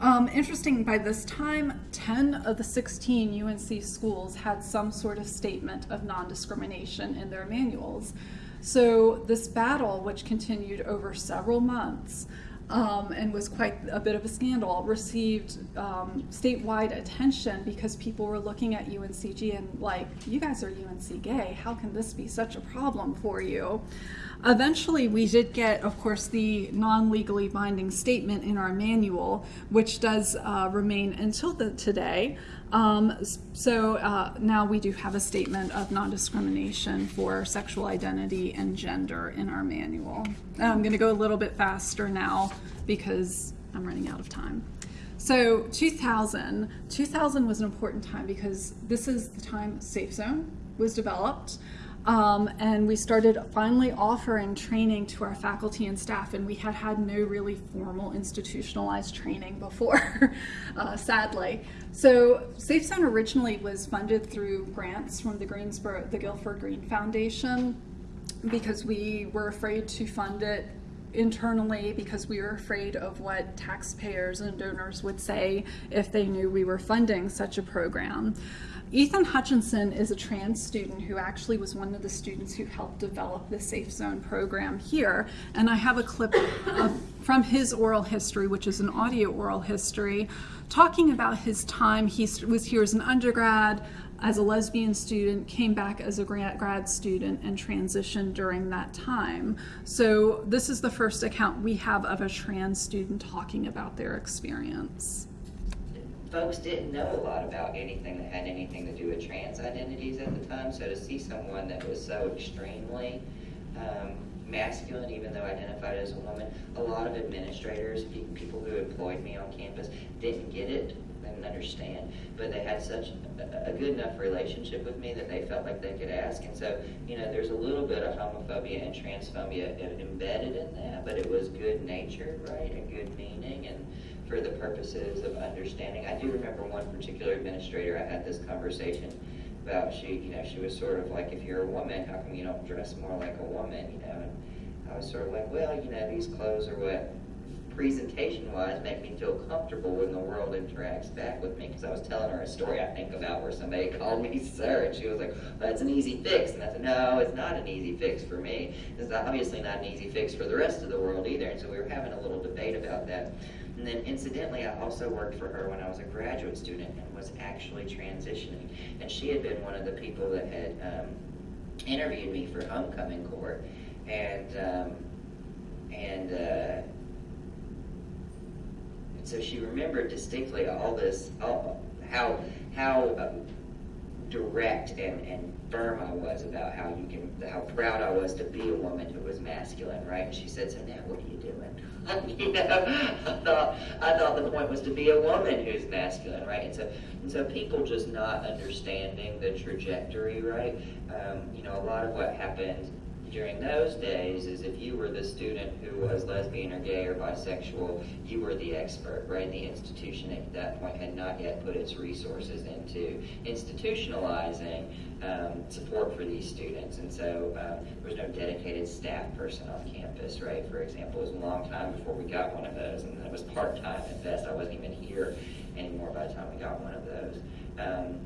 Um, interesting, by this time, 10 of the 16 UNC schools had some sort of statement of non-discrimination in their manuals. So this battle, which continued over several months, um, and was quite a bit of a scandal, received um, statewide attention because people were looking at UNCG and like, you guys are UNC gay, how can this be such a problem for you? Eventually, we did get, of course, the non-legally binding statement in our manual, which does uh, remain until the, today. Um, so uh, now we do have a statement of non-discrimination for sexual identity and gender in our manual. I'm going to go a little bit faster now because I'm running out of time. So 2000, 2000 was an important time because this is the time Safe Zone was developed. Um, and we started finally offering training to our faculty and staff, and we had had no really formal institutionalized training before, uh, sadly. So Safe Zone originally was funded through grants from the Greensboro, the Guilford Green Foundation, because we were afraid to fund it internally because we were afraid of what taxpayers and donors would say if they knew we were funding such a program. Ethan Hutchinson is a trans student who actually was one of the students who helped develop the Safe Zone program here. And I have a clip of, from his oral history, which is an audio oral history, talking about his time. He was here as an undergrad, as a lesbian student, came back as a grad student, and transitioned during that time. So this is the first account we have of a trans student talking about their experience folks didn't know a lot about anything that had anything to do with trans identities at the time. So to see someone that was so extremely um, masculine, even though identified as a woman, a lot of administrators, people who employed me on campus, didn't get it, didn't understand. But they had such a, a good enough relationship with me that they felt like they could ask. And so, you know, there's a little bit of homophobia and transphobia embedded in that, but it was good natured, right, and good meaning. and for the purposes of understanding. I do remember one particular administrator, I had this conversation about she, you know, she was sort of like, if you're a woman, how come you don't dress more like a woman, you know? And I was sort of like, well, you know, these clothes are what presentation-wise make me feel comfortable when the world interacts back with me. Because I was telling her a story I think about where somebody called me sir, and she was like, well, "That's an easy fix," and I said, "No, it's not an easy fix for me. It's obviously not an easy fix for the rest of the world either." And so we were having a little debate about that. And then incidentally, I also worked for her when I was a graduate student and was actually transitioning. And she had been one of the people that had um, interviewed me for homecoming court. And, um, and, uh, so she remembered distinctly all this, all, how, how um, direct and, and firm I was about how you can, how proud I was to be a woman who was masculine, right? And she said, so now what are you doing? You know, I thought I thought the point was to be a woman who's masculine, right? And so and so people just not understanding the trajectory, right? Um, you know, a lot of what happened during those days is if you were the student who was lesbian or gay or bisexual, you were the expert, right? The institution at that point had not yet put its resources into institutionalizing um, support for these students. And so um, there was no dedicated staff person on campus, right? For example, it was a long time before we got one of those, and it was part-time at best. I wasn't even here anymore by the time we got one of those. Um,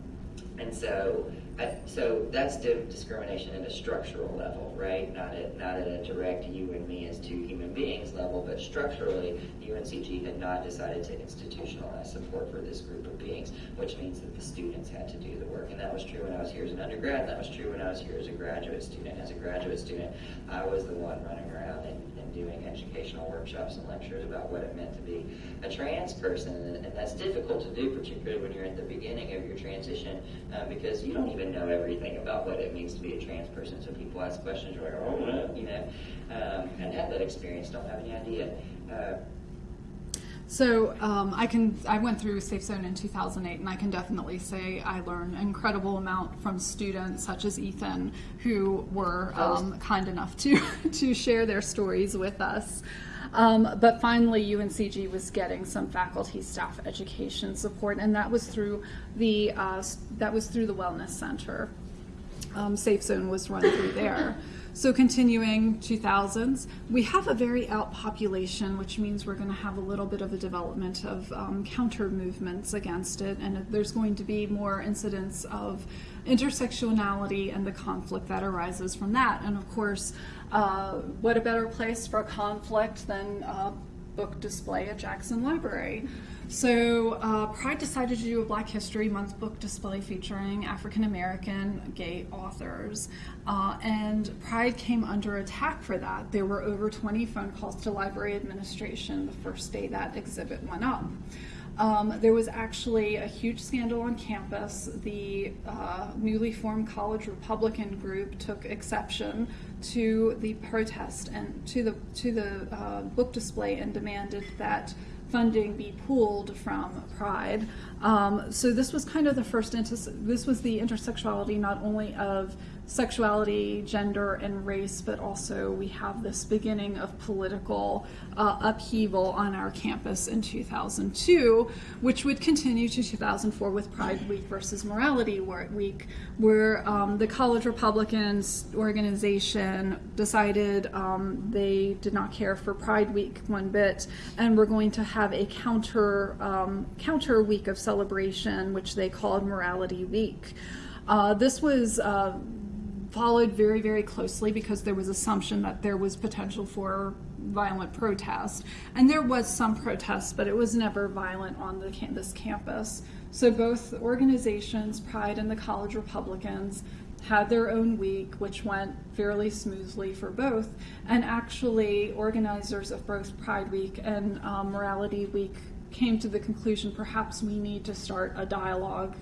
and so, I, so that's di- discrimination at a structural level, right? Not at not at a direct you and me as two human beings level, but structurally, UNCG had not decided to institutionalize support for this group of beings, which means that the students had to do the work. And that was true when I was here as an undergrad, and that was true when I was here as a graduate student. As a graduate student, I was the one running around and, doing educational workshops and lectures about what it meant to be a trans person, and, that's difficult to do, particularly when you're at the beginning of your transition, um, because you don't even know everything about what it means to be a trans person. So people ask questions, you're like, oh, you know, um, and have that experience, don't have any idea. Uh, So um, I can I went through Safe Zone in 2008, and I can definitely say I learned an incredible amount from students such as Ethan, who were um, kind enough to to share their stories with us. Um, but finally, UNCG was getting some faculty staff education support, and that was through the uh, that was through the Wellness Center um, Safe Zone was run through there. So continuing 2000s, we have a very out population, which means we're going to have a little bit of a development of um, counter movements against it, and there's going to be more incidents of intersectionality and the conflict that arises from that. And of course, uh, what a better place for a conflict than uh, book display at Jackson Library. So uh, Pride decided to do a Black History Month book display featuring African American gay authors, uh, and Pride came under attack for that. There were over 20 phone calls to library administration the first day that exhibit went up. Um, there was actually a huge scandal on campus. The uh, newly formed college Republican group took exception to the protest and to the to the uh, book display and demanded that funding be pulled from Pride. Um, so this was kind of the first. This was the intersexuality not only of sexuality, gender, and race, but also we have this beginning of political uh, upheaval on our campus in 2002, which would continue to 2004 with Pride Week versus Morality Week, where um, the College Republicans organization decided um, they did not care for Pride Week one bit, and we're going to have a counter um, counter week of celebration, which they called Morality Week. Uh, this was uh, followed very, very closely because there was assumption that there was potential for violent protest. And there was some protest, but it was never violent on the this campus. So both organizations, Pride and the College Republicans, had their own week, which went fairly smoothly for both. And actually, organizers of both Pride Week and um, Morality Week came to the conclusion perhaps we need to start a dialogue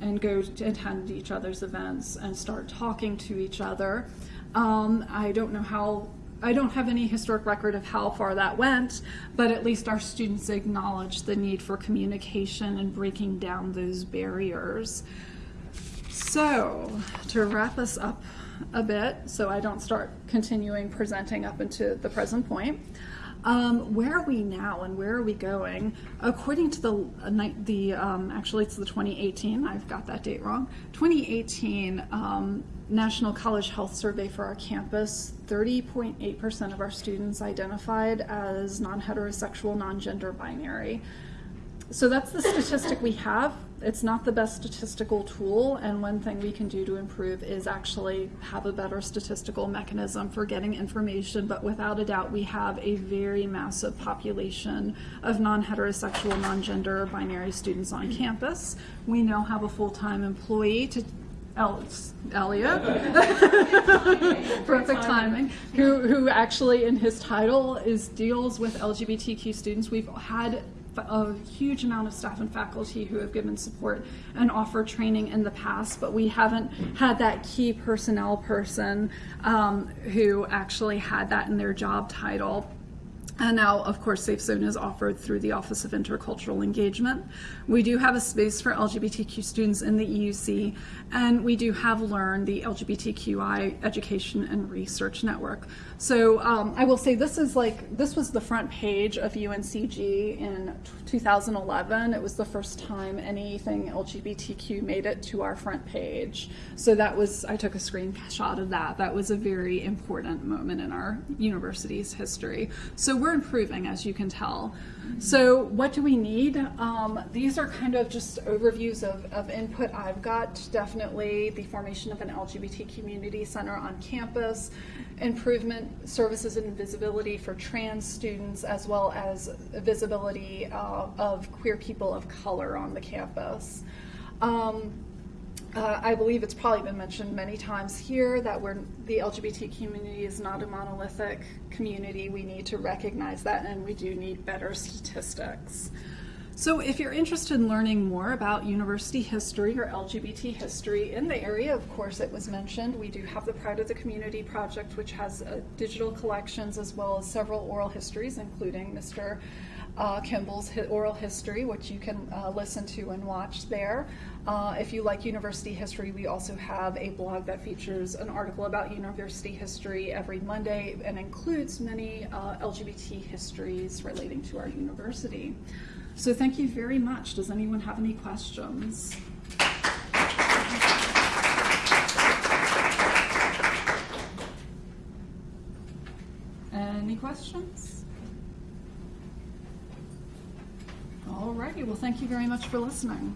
and go to attend each other's events and start talking to each other. Um, I don't know how, I don't have any historic record of how far that went, but at least our students acknowledged the need for communication and breaking down those barriers. So, to wrap us up a bit, so I don't start continuing presenting up into the present point. Um, where are we now and where are we going? According to the uh, the um, actually it's the 2018. I've got that date wrong. 2018 um, National College Health Survey for our campus. 30.8% of our students identified as non-heterosexual, non-gender binary. So that's the statistic we have. It's not the best statistical tool, and one thing we can do to improve is actually have a better statistical mechanism for getting information. But without a doubt, we have a very massive population of non heterosexual, non gender binary students on campus. We now have a full time employee to El- Elliot, perfect timing, who, who actually in his title is deals with LGBTQ students. We've had a huge amount of staff and faculty who have given support and offer training in the past, but we haven't had that key personnel person um, who actually had that in their job title. And now, of course, Safe Zone is offered through the Office of Intercultural Engagement. We do have a space for LGBTQ students in the EUC, and we do have Learn, the LGBTQI Education and Research Network. So um, I will say this is like, this was the front page of UNCG in 2011. It was the first time anything LGBTQ made it to our front page. So that was, I took a screenshot of that. That was a very important moment in our university's history. So we're improving, as you can tell. So what do we need? Um, these are kind of just overviews of, of input I've got. Definitely the formation of an LGBT community center on campus, improvement services and visibility for trans students, as well as visibility uh, of queer people of color on the campus. Um, uh, I believe it's probably been mentioned many times here that we're, the LGBT community is not a monolithic community. We need to recognize that and we do need better statistics. So if you're interested in learning more about university history or LGBT history in the area, of course it was mentioned, we do have the Pride of the Community project which has uh, digital collections as well as several oral histories including Mr. Uh, Kimball's oral history, which you can uh, listen to and watch there. Uh, if you like university history, we also have a blog that features an article about university history every Monday and includes many uh, LGBT histories relating to our university. So thank you very much. Does anyone have any questions? Any questions? Alrighty, well, thank you very much for listening.